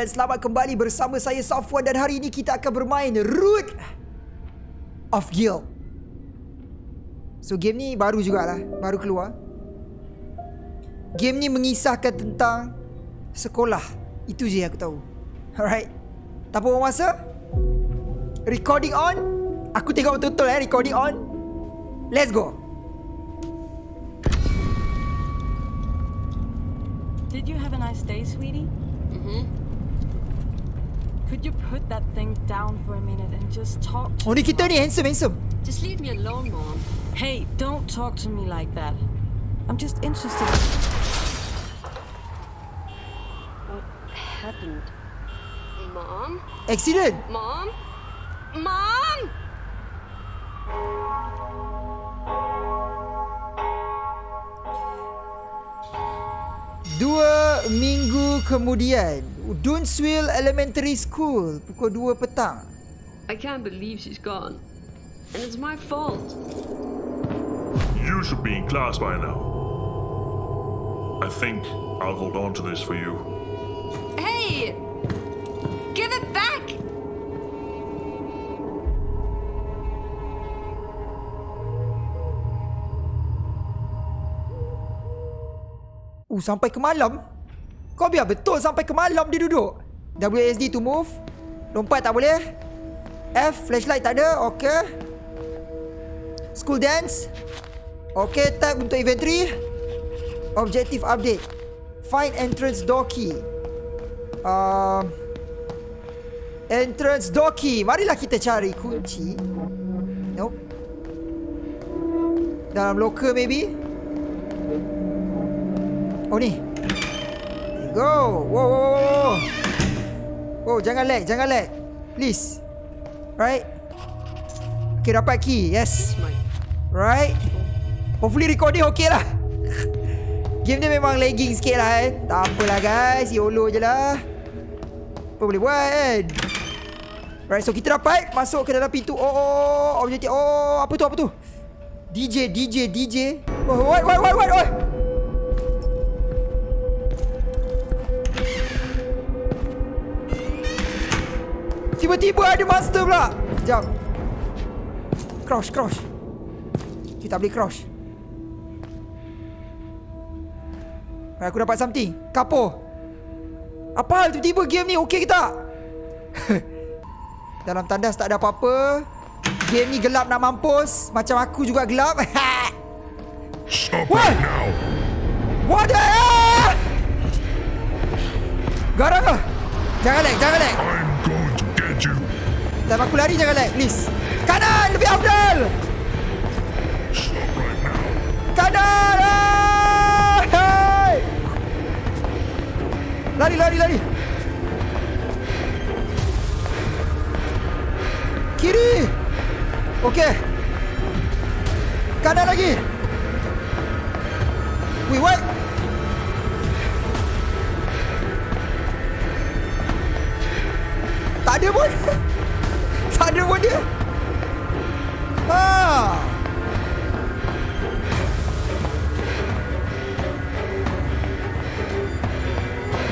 dan selamat kembali bersama saya Safwan dan hari ini kita akan bermain Root of Guild. So game ni baru jugalah, baru keluar. Game ni mengisahkan tentang sekolah. Itu je yang aku tahu. Alright. Tak apa masa? Recording on. Aku tengok betul-betul eh recording on. Let's go. Did you have a nice day, sweetie? Mm-hmm. Could you put that thing down for a minute and just talk to ni me? kita handsome handsome. Just leave me alone, Mom. Hey, don't talk to me like that. I'm just interested. What happened? Mom? Accident. Mom? Mom? Dua minggu kemudian, Dunsville Elementary School, pukul 2 petang. I can't believe she's gone. And it's my fault. You should be in class by now. I think I'll hold on to this for you. Hey! Give it back! Uh, sampai ke malam? Kau biar betul sampai ke malam dia duduk. WSD to move. Lompat tak boleh. F, flashlight tak ada. Okay. School dance. Okay, tab untuk inventory. Objective update. Find entrance door key. Um, entrance door key. Marilah kita cari kunci. Nope. Dalam locker maybe. Oh ni. Go. Whoa, whoa, whoa, whoa. Oh, jangan lag, jangan lag. Please. Right. Okay, dapat key. Yes. Right. Hopefully recording okay lah. Game ni memang lagging sikit lah kan. Tak apalah guys. YOLO je lah. Apa boleh buat kan. Right, so kita dapat masuk ke dalam pintu. Oh, oh, oh, objektif. Oh, apa tu, apa tu? DJ, DJ, DJ. Oh, what, what, what, what, what? Tiba-tiba ada monster pula. Sekejap. Crouch, crouch. Kita boleh crouch. Aku dapat something. Kapo. Apa hal tiba-tiba game ni okey ke tak? Dalam tandas tak ada apa-apa. Game ni gelap nak mampus. Macam aku juga gelap. Stop What? it now! What the hell? Garang ke? Jangan lag, jangan lag. Time aku lari jangan lag, please. Kanan, lebih afdal. Kanan! Hey! Lari, lari, lari. Kiri. Okey. Kanan lagi. Wait, what? Tak ada pun. tak ada pun dia. Ha.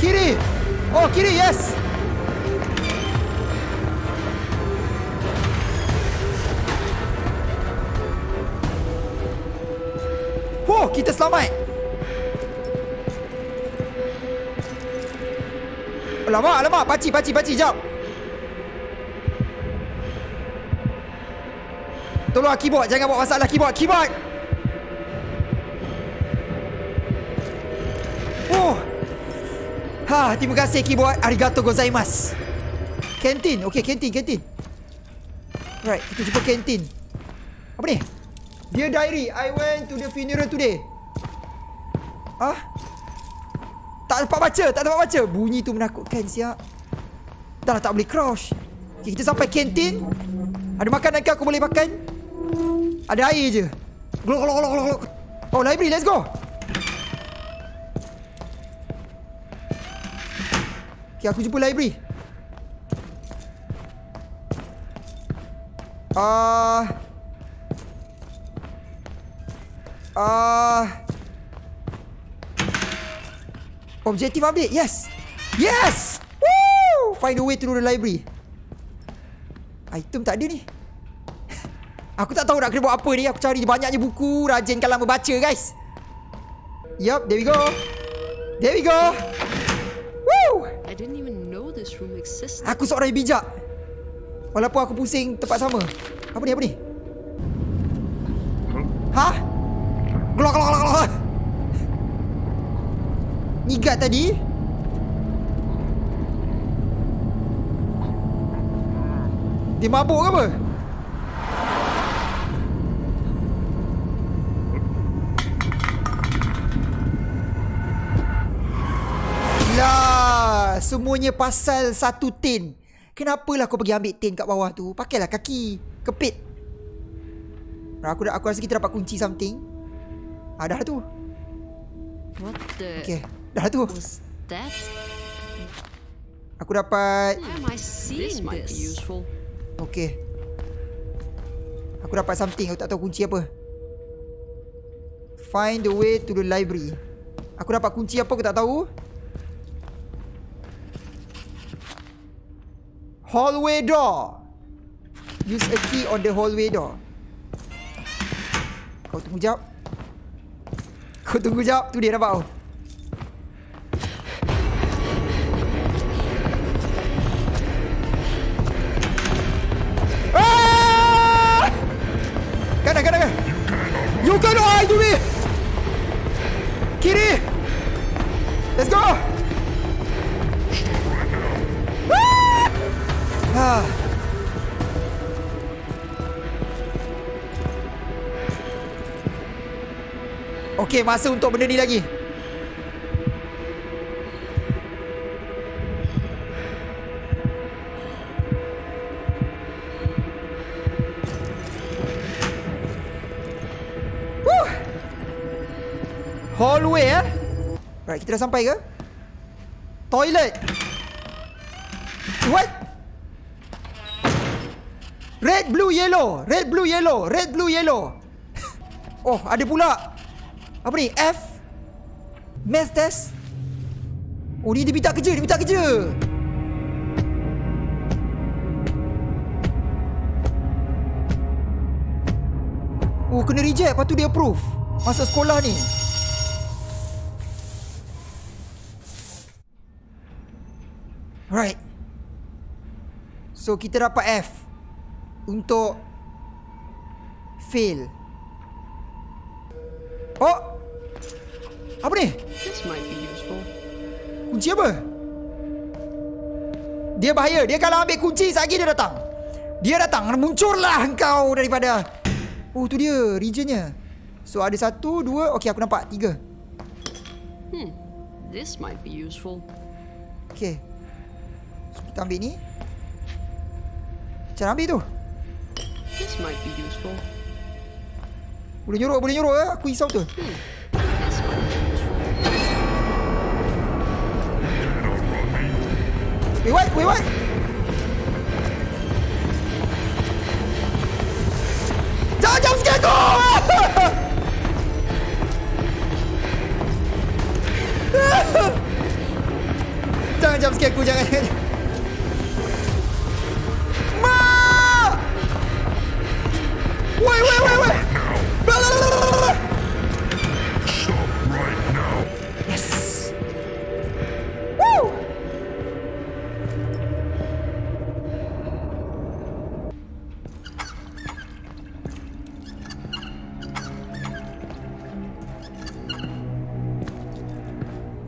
Kiri. Oh, kiri. Yes. Oh, kita selamat. Alamak, alamak. Paci, paci, paci. Jap. Tolong keyboard. Jangan buat masalah keyboard. Keyboard. Oh. Ha, terima kasih keyboard. Arigato gozaimasu. Kantin. Okay, kantin, kantin. Right, kita jumpa kantin. Apa ni? Dear diary, I went to the funeral today. Ah? Tak dapat baca, tak dapat baca. Bunyi tu menakutkan siap. Dah lah tak boleh crouch. Okay, kita sampai kantin. Ada makanan ke aku boleh makan? Ada air je. Glok, glok, glok, glok. Oh, library, let's go. Okay, aku jumpa library. Ah... Uh, objektif update. Yes. Yes. Woo! find the way to the library. Item tak ada ni. Aku tak tahu nak kena buat apa ni. Aku cari banyaknya buku. Rajinkan lama baca guys. Yup, there we go. There we go. Woo! I didn't even know this room existed. Aku seorang yang bijak. Walaupun aku pusing tempat sama. Apa ni, apa ni? Hah? Gelok, gelok, gelok, gelok. Nyigat tadi. Dia mabuk ke apa? Lah, semuanya pasal satu tin. Kenapalah kau pergi ambil tin kat bawah tu? Pakailah kaki. Kepit. Aku dah aku rasa kita dapat kunci something. Ah, dah tu. What the Okay, dah tu. was that? Aku dapat am I seeing this? Might be useful. Okay. Aku dapat something. Aku tak tahu kunci apa. Find the way to the library. Aku dapat kunci apa aku tak tahu. Hallway door. Use a key on the hallway door. Kau tunggu jap. Kau tunggu jap. Tu dia nampak. Ah! Okey, masa untuk benda ni lagi. Woo! Hallway eh. Right, kita dah sampai ke? Toilet. What? Red, blue, yellow. Red, blue, yellow. Red, blue, yellow. oh, ada pula. Apa ni? F. Math test. Oh, ni dia minta kerja. Dia minta kerja. Oh, kena reject. Lepas tu dia approve. Masuk sekolah ni. Right. So, kita dapat F. Untuk fail. Oh! Apa ni? This might be useful. Kunci apa? Dia bahaya. Dia kalau ambil kunci, lagi dia datang. Dia datang. Muncullah engkau daripada... Oh, tu dia. Regionnya. So, ada satu, dua. Okey, aku nampak. Tiga. Hmm. This might be useful. Okey. So, kita ambil ni. Cara ambil tu. This might be useful. Boleh nyorok, boleh nyorok eh. Aku risau tu. This might be useful. Wait, what? Wait? Jangan jump scare aku! jangan jump scare aku, jangan. Ma!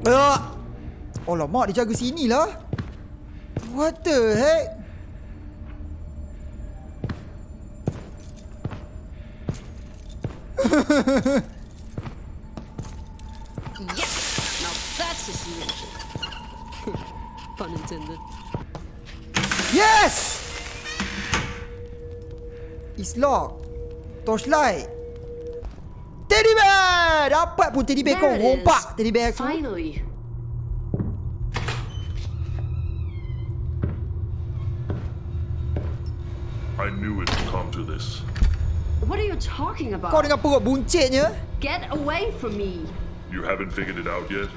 Ah! Oh lama dia jaga sini lah. What the heck? Yes! Now that's a solution. Pun intended. Yes! It's locked. Torchlight. Teddy bear! Dapat pun teddy bear kau. Rompak teddy bear aku. Finally. I knew it would come to this. What are you talking about? Kau dengan perut buncitnya. Get away from me. You haven't figured it out yet?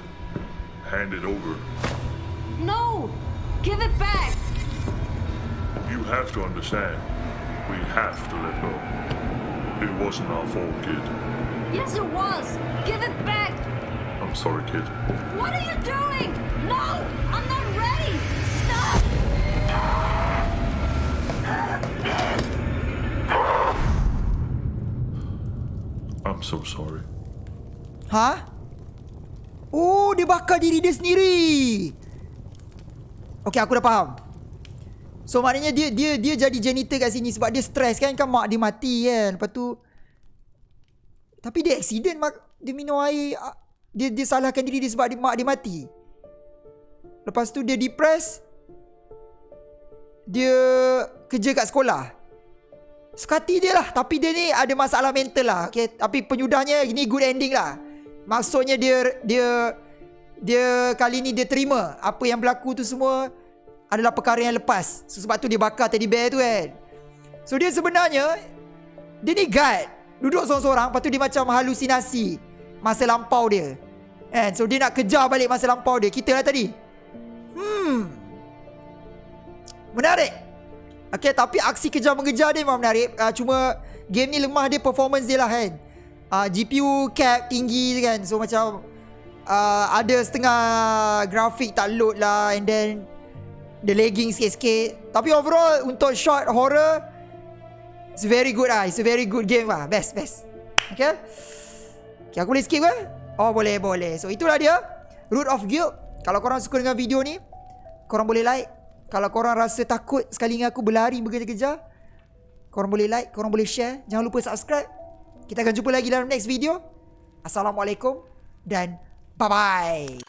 Hand it over. No! Give it back! You have to understand. We have to let go. It wasn't our fault, kid. Yes, it was! Give it back! I'm sorry, kid. What are you doing? No! I'm not ready! Stop! I'm so sorry. Ha? Oh, dia bakar diri dia sendiri. Okay, aku dah faham. So maknanya dia dia dia jadi janitor kat sini sebab dia stres kan kan mak dia mati kan. Lepas tu tapi dia accident mak dia minum air ah, dia dia salahkan diri dia sebab dia, mak dia mati. Lepas tu dia depressed. Dia kerja kat sekolah. Sekati dia lah Tapi dia ni ada masalah mental lah okay? Tapi penyudahnya Ini good ending lah Maksudnya dia Dia Dia kali ni dia terima Apa yang berlaku tu semua Adalah perkara yang lepas so, Sebab tu dia bakar teddy bear tu kan So dia sebenarnya Dia ni guard Duduk seorang-seorang Lepas tu dia macam halusinasi Masa lampau dia kan? So dia nak kejar balik masa lampau dia Kita lah tadi Hmm Menarik Okay, tapi aksi kejar mengejar dia memang menarik. Uh, cuma game ni lemah dia performance dia lah kan. Uh, GPU cap tinggi kan. So macam uh, ada setengah grafik tak load lah and then the lagging sikit-sikit. Tapi overall untuk short horror it's very good lah. It's a very good game lah. Best, best. Okay. Okay, aku boleh skip ke? Oh, boleh, boleh. So itulah dia. Root of Guild. Kalau korang suka dengan video ni, korang boleh like, kalau korang rasa takut sekali dengan aku berlari berkejar-kejar, korang boleh like, korang boleh share. Jangan lupa subscribe. Kita akan jumpa lagi dalam next video. Assalamualaikum dan bye-bye.